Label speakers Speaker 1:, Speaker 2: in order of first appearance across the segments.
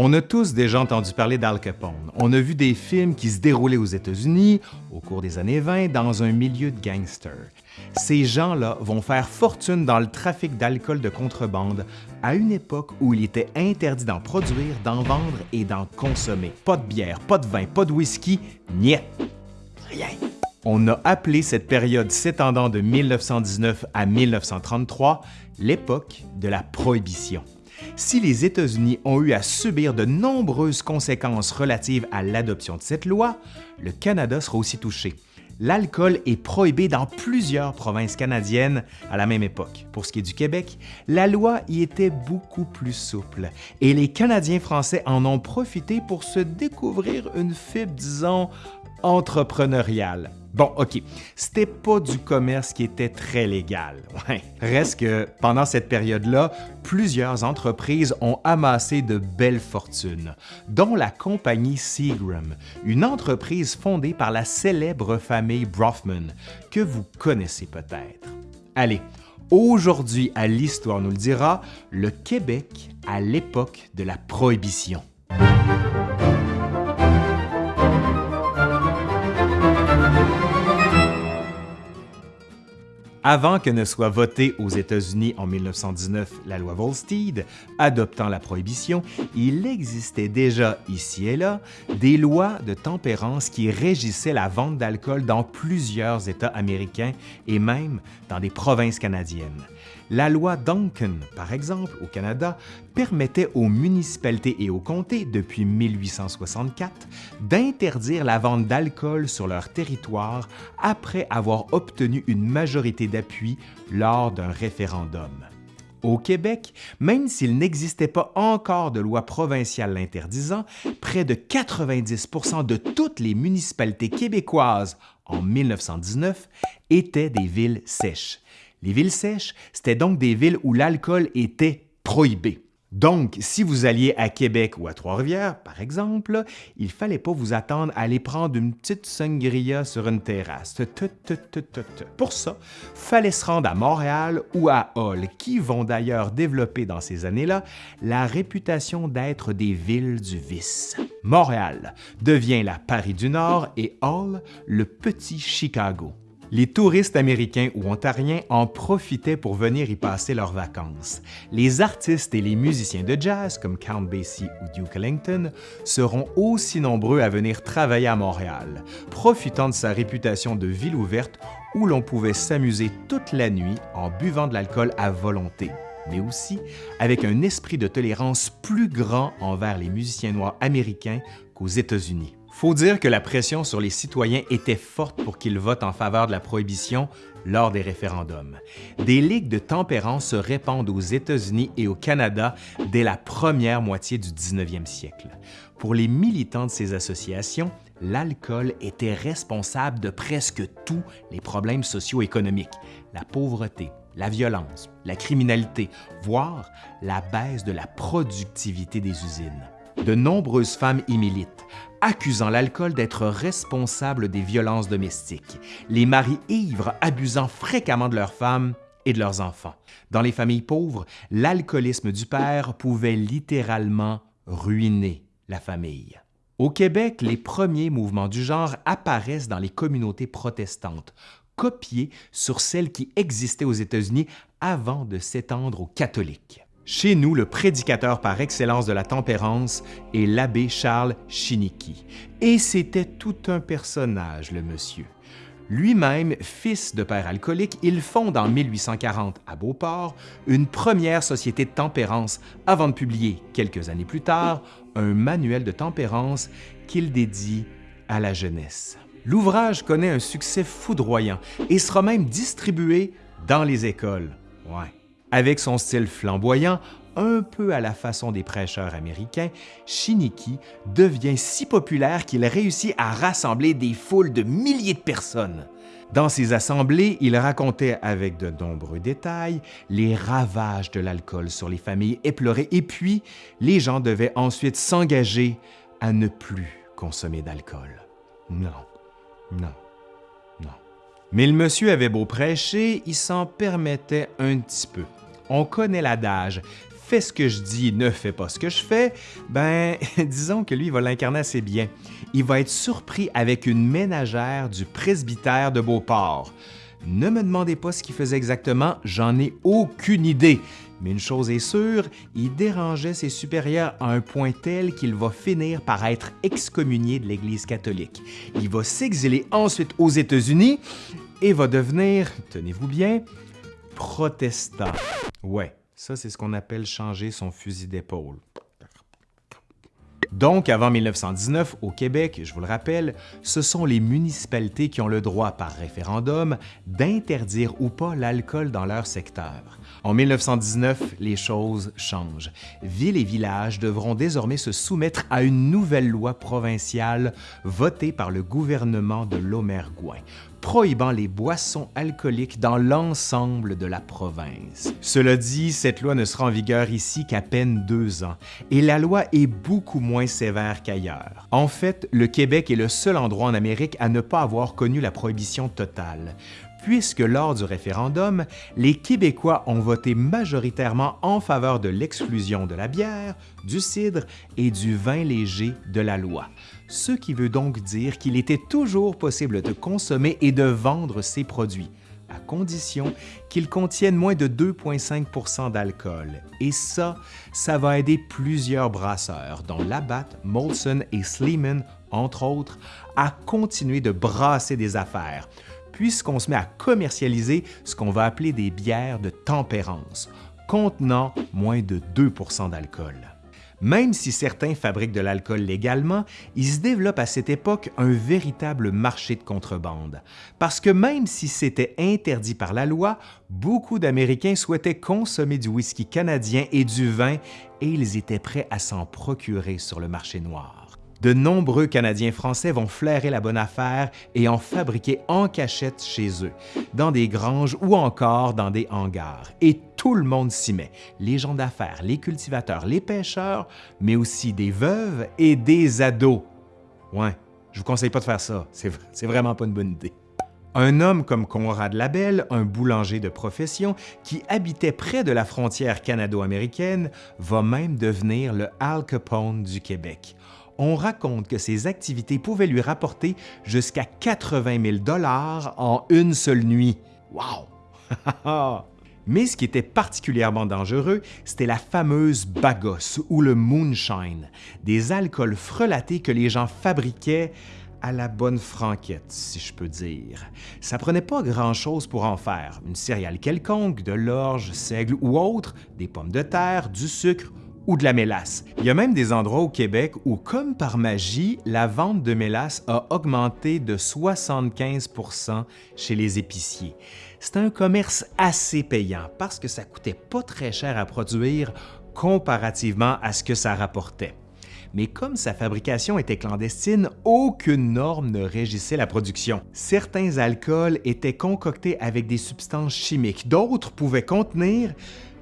Speaker 1: On a tous déjà entendu parler d'Al Capone. On a vu des films qui se déroulaient aux États-Unis au cours des années 20 dans un milieu de gangsters. Ces gens-là vont faire fortune dans le trafic d'alcool de contrebande à une époque où il était interdit d'en produire, d'en vendre et d'en consommer. Pas de bière, pas de vin, pas de whisky, niet. Rien. On a appelé cette période s'étendant de 1919 à 1933 l'époque de la Prohibition. Si les États-Unis ont eu à subir de nombreuses conséquences relatives à l'adoption de cette loi, le Canada sera aussi touché. L'alcool est prohibé dans plusieurs provinces canadiennes à la même époque. Pour ce qui est du Québec, la loi y était beaucoup plus souple et les Canadiens français en ont profité pour se découvrir une fibre, disons, entrepreneuriale. Bon, OK, c'était pas du commerce qui était très légal. Reste que pendant cette période-là, plusieurs entreprises ont amassé de belles fortunes, dont la compagnie Seagram, une entreprise fondée par la célèbre famille Brofman, que vous connaissez peut-être. Allez, aujourd'hui à l'Histoire nous le dira, le Québec à l'époque de la Prohibition. Avant que ne soit votée aux États-Unis en 1919 la loi Volstead, adoptant la prohibition, il existait déjà ici et là des lois de tempérance qui régissaient la vente d'alcool dans plusieurs États américains et même dans des provinces canadiennes. La loi Duncan, par exemple, au Canada, permettait aux municipalités et aux comtés, depuis 1864, d'interdire la vente d'alcool sur leur territoire après avoir obtenu une majorité lors d'un référendum. Au Québec, même s'il n'existait pas encore de loi provinciale l'interdisant, près de 90% de toutes les municipalités québécoises en 1919 étaient des villes sèches, les villes sèches, c'était donc des villes où l'alcool était prohibé. Donc, si vous alliez à Québec ou à Trois-Rivières, par exemple, il ne fallait pas vous attendre à aller prendre une petite sangria sur une terrasse. Pour ça, fallait se rendre à Montréal ou à Hall, qui vont d'ailleurs développer dans ces années-là la réputation d'être des villes du vice. Montréal devient la Paris du Nord et Hall le petit Chicago. Les touristes américains ou ontariens en profitaient pour venir y passer leurs vacances. Les artistes et les musiciens de jazz comme Count Basie ou Duke Ellington seront aussi nombreux à venir travailler à Montréal, profitant de sa réputation de ville ouverte où l'on pouvait s'amuser toute la nuit en buvant de l'alcool à volonté mais aussi avec un esprit de tolérance plus grand envers les musiciens noirs américains qu'aux États-Unis. Faut dire que la pression sur les citoyens était forte pour qu'ils votent en faveur de la prohibition lors des référendums. Des ligues de tempérance se répandent aux États-Unis et au Canada dès la première moitié du 19e siècle. Pour les militants de ces associations, l'alcool était responsable de presque tous les problèmes socio-économiques, la pauvreté, la violence, la criminalité, voire la baisse de la productivité des usines. De nombreuses femmes y militent, accusant l'alcool d'être responsable des violences domestiques, les maris ivres abusant fréquemment de leurs femmes et de leurs enfants. Dans les familles pauvres, l'alcoolisme du père pouvait littéralement ruiner la famille. Au Québec, les premiers mouvements du genre apparaissent dans les communautés protestantes, copiés sur celles qui existaient aux États-Unis avant de s'étendre aux catholiques. Chez nous, le prédicateur par excellence de la tempérance est l'abbé Charles Chiniki. Et c'était tout un personnage, le monsieur. Lui-même, fils de père alcoolique, il fonde en 1840 à Beauport une première société de tempérance avant de publier, quelques années plus tard, un manuel de tempérance qu'il dédie à la jeunesse. L'ouvrage connaît un succès foudroyant et sera même distribué dans les écoles. Avec son style flamboyant, un peu à la façon des prêcheurs américains, Shiniki devient si populaire qu'il réussit à rassembler des foules de milliers de personnes. Dans ses assemblées, il racontait avec de nombreux détails les ravages de l'alcool sur les familles éplorées et puis les gens devaient ensuite s'engager à ne plus consommer d'alcool. Non, non. Mais le monsieur avait beau prêcher, il s'en permettait un petit peu. On connaît l'adage fais ce que je dis, ne fais pas ce que je fais, ben, disons que lui, il va l'incarner assez bien. Il va être surpris avec une ménagère du presbytère de Beauport. Ne me demandez pas ce qu'il faisait exactement, j'en ai aucune idée. Mais une chose est sûre, il dérangeait ses supérieurs à un point tel qu'il va finir par être excommunié de l'Église catholique. Il va s'exiler ensuite aux États-Unis et va devenir, tenez-vous bien, protestant. Ouais, ça c'est ce qu'on appelle changer son fusil d'épaule. Donc, avant 1919, au Québec, je vous le rappelle, ce sont les municipalités qui ont le droit par référendum d'interdire ou pas l'alcool dans leur secteur. En 1919, les choses changent. Villes et villages devront désormais se soumettre à une nouvelle loi provinciale votée par le gouvernement de Lomergouin prohibant les boissons alcooliques dans l'ensemble de la province. Cela dit, cette loi ne sera en vigueur ici qu'à peine deux ans, et la loi est beaucoup moins sévère qu'ailleurs. En fait, le Québec est le seul endroit en Amérique à ne pas avoir connu la prohibition totale puisque lors du référendum, les Québécois ont voté majoritairement en faveur de l'exclusion de la bière, du cidre et du vin léger de la loi, ce qui veut donc dire qu'il était toujours possible de consommer et de vendre ces produits, à condition qu'ils contiennent moins de 2,5% d'alcool. Et ça, ça va aider plusieurs brasseurs, dont Labatt, Molson et Sleeman, entre autres, à continuer de brasser des affaires, puisqu'on se met à commercialiser ce qu'on va appeler des bières de tempérance, contenant moins de 2% d'alcool. Même si certains fabriquent de l'alcool légalement, il se développe à cette époque un véritable marché de contrebande. Parce que même si c'était interdit par la loi, beaucoup d'Américains souhaitaient consommer du whisky canadien et du vin et ils étaient prêts à s'en procurer sur le marché noir de nombreux Canadiens français vont flairer la bonne affaire et en fabriquer en cachette chez eux, dans des granges ou encore dans des hangars. Tout le monde s'y met, les gens d'affaires, les cultivateurs, les pêcheurs, mais aussi des veuves et des ados. Ouais, je vous conseille pas de faire ça, c'est vraiment pas une bonne idée. Un homme comme Conrad Labelle, un boulanger de profession qui habitait près de la frontière canado-américaine, va même devenir le Al Capone du Québec on raconte que ses activités pouvaient lui rapporter jusqu'à 80 000 dollars en une seule nuit. Wow! Mais ce qui était particulièrement dangereux, c'était la fameuse bagosse ou le moonshine, des alcools frelatés que les gens fabriquaient à la bonne franquette, si je peux dire. Ça prenait pas grand-chose pour en faire, une céréale quelconque, de l'orge, seigle ou autre, des pommes de terre, du sucre ou de la mélasse. Il y a même des endroits au Québec où, comme par magie, la vente de mélasse a augmenté de 75% chez les épiciers. C'est un commerce assez payant parce que ça coûtait pas très cher à produire comparativement à ce que ça rapportait. Mais comme sa fabrication était clandestine, aucune norme ne régissait la production. Certains alcools étaient concoctés avec des substances chimiques, d'autres pouvaient contenir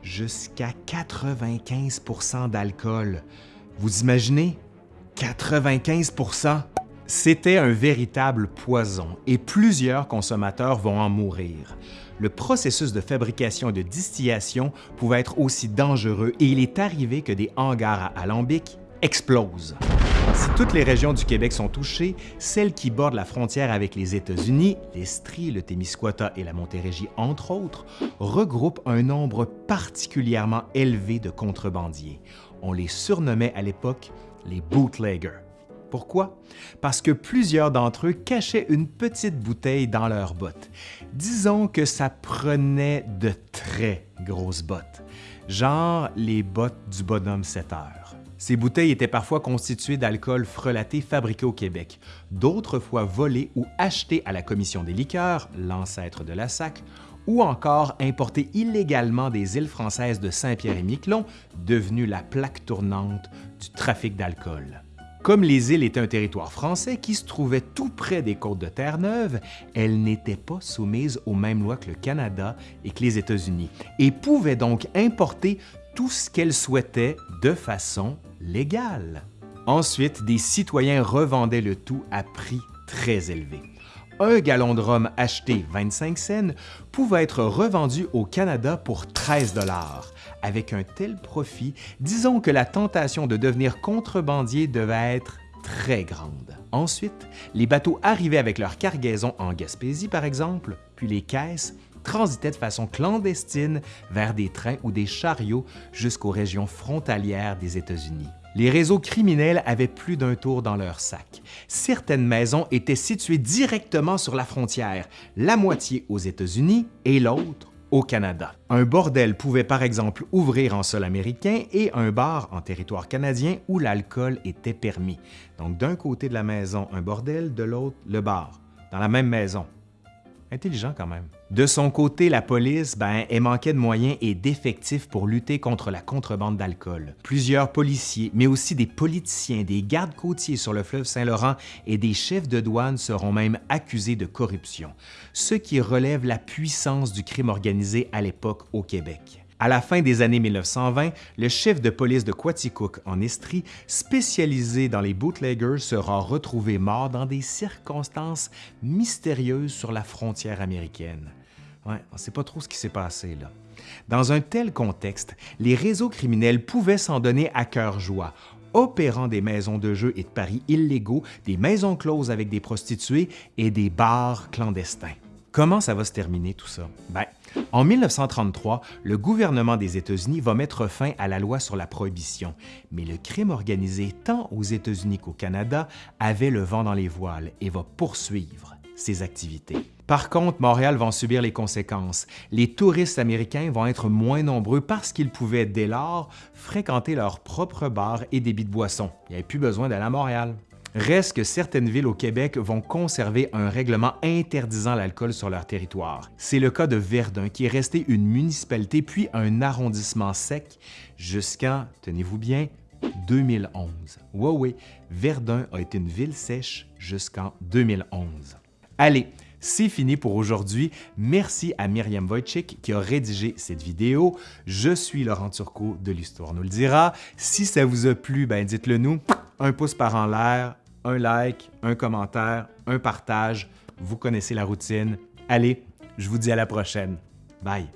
Speaker 1: jusqu'à 95% d'alcool. Vous imaginez? 95 C'était un véritable poison et plusieurs consommateurs vont en mourir. Le processus de fabrication et de distillation pouvait être aussi dangereux et il est arrivé que des hangars à alambic explosent. Si toutes les régions du Québec sont touchées, celles qui bordent la frontière avec les États-Unis, l'Estrie, le Témiscouata et la Montérégie, entre autres, regroupent un nombre particulièrement élevé de contrebandiers. On les surnommait à l'époque les bootleggers. Pourquoi? Parce que plusieurs d'entre eux cachaient une petite bouteille dans leurs bottes. Disons que ça prenait de très grosses bottes, genre les bottes du bonhomme 7 heures. Ces bouteilles étaient parfois constituées d'alcool frelaté fabriqué au Québec, d'autres fois volé ou acheté à la Commission des liqueurs, l'ancêtre de la SAC, ou encore importé illégalement des îles françaises de Saint-Pierre et Miquelon, devenues la plaque tournante du trafic d'alcool. Comme les îles étaient un territoire français qui se trouvait tout près des côtes de Terre-Neuve, elles n'étaient pas soumises aux mêmes lois que le Canada et que les États-Unis, et pouvaient donc importer tout ce qu'elles souhaitaient de façon légale. Ensuite, des citoyens revendaient le tout à prix très élevé. Un gallon de rhum acheté 25 cents pouvait être revendu au Canada pour 13 avec un tel profit, disons que la tentation de devenir contrebandier devait être très grande. Ensuite, les bateaux arrivaient avec leur cargaison en Gaspésie, par exemple, puis les caisses transitaient de façon clandestine vers des trains ou des chariots jusqu'aux régions frontalières des États-Unis. Les réseaux criminels avaient plus d'un tour dans leur sac. Certaines maisons étaient situées directement sur la frontière, la moitié aux États-Unis et l'autre Canada. Un bordel pouvait par exemple ouvrir en sol américain et un bar en territoire canadien où l'alcool était permis. Donc d'un côté de la maison, un bordel, de l'autre, le bar, dans la même maison. Intelligent quand même. De son côté, la police, ben, elle manquait de moyens et d'effectifs pour lutter contre la contrebande d'alcool. Plusieurs policiers, mais aussi des politiciens, des gardes côtiers sur le fleuve Saint-Laurent et des chefs de douane seront même accusés de corruption, ce qui relève la puissance du crime organisé à l'époque au Québec. À la fin des années 1920, le chef de police de Quaticook en Estrie, spécialisé dans les bootleggers, sera retrouvé mort dans des circonstances mystérieuses sur la frontière américaine. On ne sait pas trop ce qui s'est passé là. Dans un tel contexte, les réseaux criminels pouvaient s'en donner à cœur joie, opérant des maisons de jeux et de paris illégaux, des maisons closes avec des prostituées et des bars clandestins. Comment ça va se terminer tout ça? Ben, en 1933, le gouvernement des États-Unis va mettre fin à la loi sur la prohibition, mais le crime organisé tant aux États-Unis qu'au Canada avait le vent dans les voiles et va poursuivre ses activités. Par contre, Montréal va en subir les conséquences. Les touristes américains vont être moins nombreux parce qu'ils pouvaient dès lors fréquenter leurs propres bars et débits de boissons. Il n'y avait plus besoin d'aller à Montréal. Reste que certaines villes au Québec vont conserver un règlement interdisant l'alcool sur leur territoire. C'est le cas de Verdun, qui est resté une municipalité puis un arrondissement sec jusqu'en, tenez-vous bien, 2011. Oui, oui, Verdun a été une ville sèche jusqu'en 2011. Allez, c'est fini pour aujourd'hui. Merci à Myriam Wojcik qui a rédigé cette vidéo. Je suis Laurent Turcot de l'Histoire nous le dira. Si ça vous a plu, ben dites-le nous. Un pouce par en l'air, un like, un commentaire, un partage. Vous connaissez la routine. Allez, je vous dis à la prochaine. Bye!